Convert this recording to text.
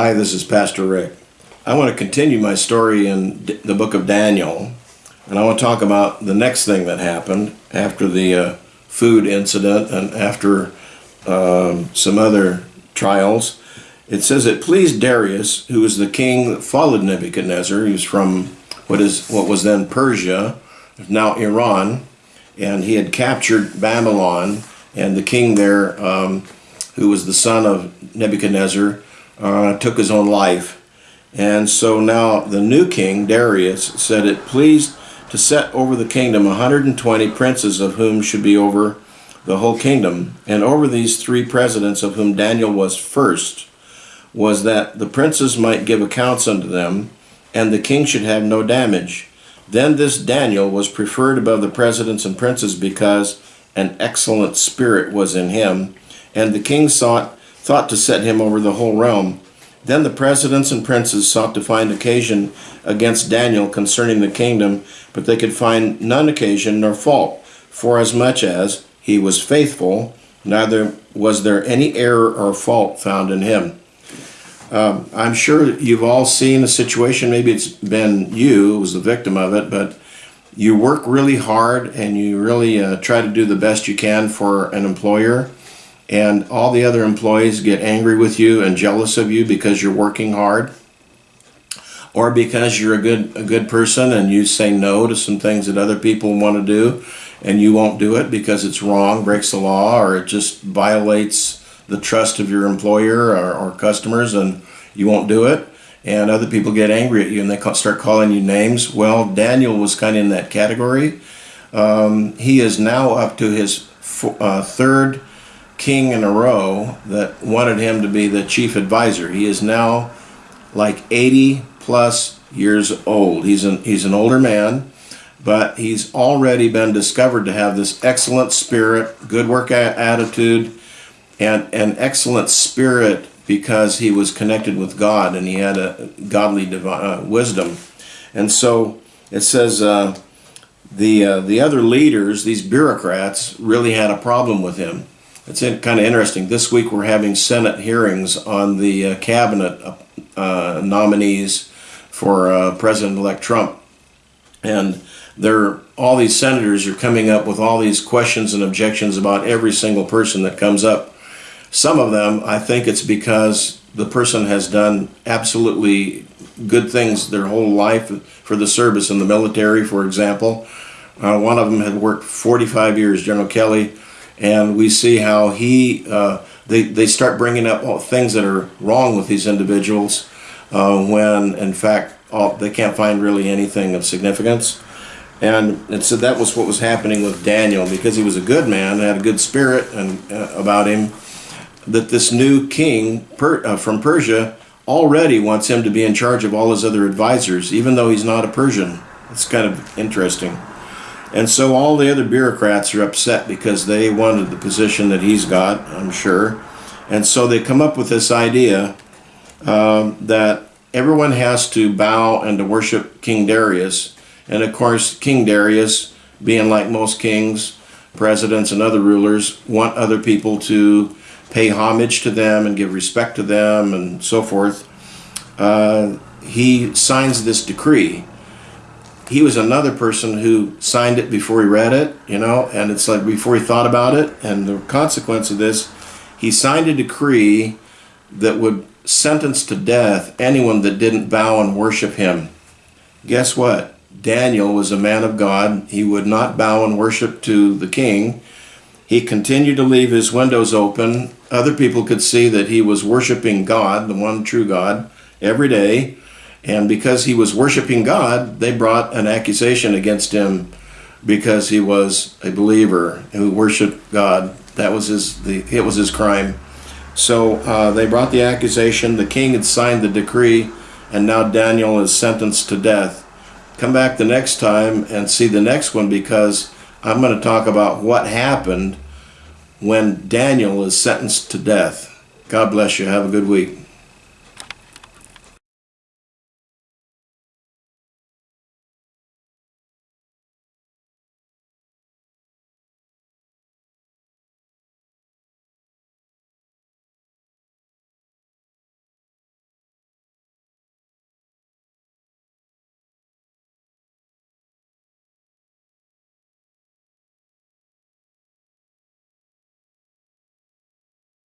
Hi, this is Pastor Rick. I want to continue my story in the book of Daniel, and I want to talk about the next thing that happened after the uh, food incident and after um, some other trials. It says it pleased Darius, who was the king that followed Nebuchadnezzar. He was from what is what was then Persia, now Iran, and he had captured Babylon. And the king there, um, who was the son of Nebuchadnezzar, uh, took his own life. And so now the new king, Darius, said it pleased to set over the kingdom 120 princes, of whom should be over the whole kingdom. And over these three presidents, of whom Daniel was first, was that the princes might give accounts unto them, and the king should have no damage. Then this Daniel was preferred above the presidents and princes because an excellent spirit was in him, and the king sought, thought to set him over the whole realm. Then the presidents and princes sought to find occasion against Daniel concerning the kingdom, but they could find none occasion nor fault, forasmuch as he was faithful, neither was there any error or fault found in him. Um, I'm sure you've all seen a situation, maybe it's been you who was the victim of it, but you work really hard and you really uh, try to do the best you can for an employer, and all the other employees get angry with you and jealous of you because you're working hard or because you're a good a good person and you say no to some things that other people want to do and you won't do it because it's wrong, breaks the law, or it just violates the trust of your employer or, or customers and you won't do it and other people get angry at you and they start calling you names. Well, Daniel was kind of in that category. Um, he is now up to his uh, third king in a row that wanted him to be the chief advisor. He is now like 80 plus years old. He's an, he's an older man, but he's already been discovered to have this excellent spirit, good work attitude, and an excellent spirit because he was connected with God and he had a godly divine, uh, wisdom. And so it says uh, the uh, the other leaders, these bureaucrats, really had a problem with him. It's kind of interesting. This week we're having Senate hearings on the uh, cabinet uh, nominees for uh, President-elect Trump, and they're all these senators are coming up with all these questions and objections about every single person that comes up some of them, I think it's because the person has done absolutely good things their whole life for the service in the military, for example. Uh, one of them had worked 45 years, General Kelly, and we see how he, uh, they, they start bringing up all things that are wrong with these individuals uh, when, in fact, all, they can't find really anything of significance. And, and so that was what was happening with Daniel because he was a good man, had a good spirit and uh, about him that this new king per, uh, from Persia already wants him to be in charge of all his other advisors, even though he's not a Persian. It's kind of interesting. And so all the other bureaucrats are upset because they wanted the position that he's got, I'm sure. And so they come up with this idea um, that everyone has to bow and to worship King Darius. And of course, King Darius, being like most kings, presidents, and other rulers, want other people to pay homage to them and give respect to them and so forth, uh, he signs this decree. He was another person who signed it before he read it, you know, and it's like before he thought about it. And the consequence of this, he signed a decree that would sentence to death anyone that didn't bow and worship him. Guess what? Daniel was a man of God. He would not bow and worship to the king. He continued to leave his windows open. Other people could see that he was worshiping God, the one true God, every day. And because he was worshiping God, they brought an accusation against him because he was a believer who worshiped God. That was his the it was his crime. So uh, they brought the accusation. The king had signed the decree, and now Daniel is sentenced to death. Come back the next time and see the next one because I'm going to talk about what happened when Daniel is sentenced to death. God bless you. Have a good week.